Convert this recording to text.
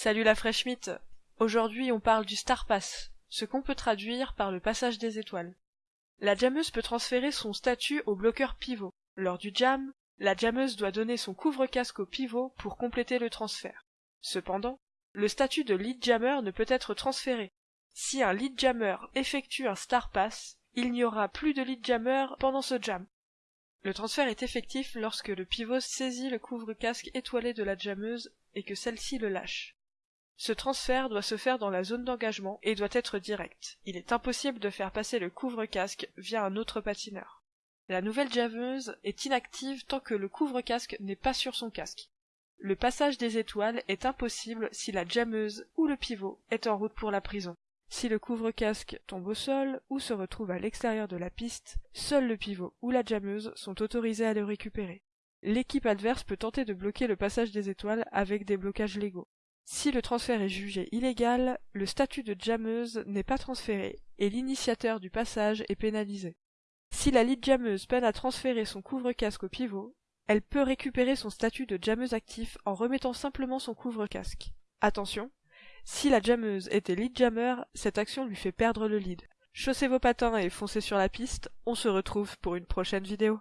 Salut la fraîche mythe Aujourd'hui on parle du Star Pass, ce qu'on peut traduire par le passage des étoiles. La jammeuse peut transférer son statut au bloqueur pivot. Lors du jam, la jammeuse doit donner son couvre-casque au pivot pour compléter le transfert. Cependant, le statut de lead jammer ne peut être transféré. Si un lead jammer effectue un Star Pass, il n'y aura plus de lead jammer pendant ce jam. Le transfert est effectif lorsque le pivot saisit le couvre-casque étoilé de la jammeuse et que celle-ci le lâche. Ce transfert doit se faire dans la zone d'engagement et doit être direct. Il est impossible de faire passer le couvre-casque via un autre patineur. La nouvelle jammeuse est inactive tant que le couvre-casque n'est pas sur son casque. Le passage des étoiles est impossible si la jammeuse ou le pivot est en route pour la prison. Si le couvre-casque tombe au sol ou se retrouve à l'extérieur de la piste, seul le pivot ou la jammeuse sont autorisés à le récupérer. L'équipe adverse peut tenter de bloquer le passage des étoiles avec des blocages légaux. Si le transfert est jugé illégal, le statut de jammeuse n'est pas transféré et l'initiateur du passage est pénalisé. Si la lead jammeuse peine à transférer son couvre-casque au pivot, elle peut récupérer son statut de jammeuse actif en remettant simplement son couvre-casque. Attention, si la jammeuse était lead jammer, cette action lui fait perdre le lead. Chaussez vos patins et foncez sur la piste, on se retrouve pour une prochaine vidéo.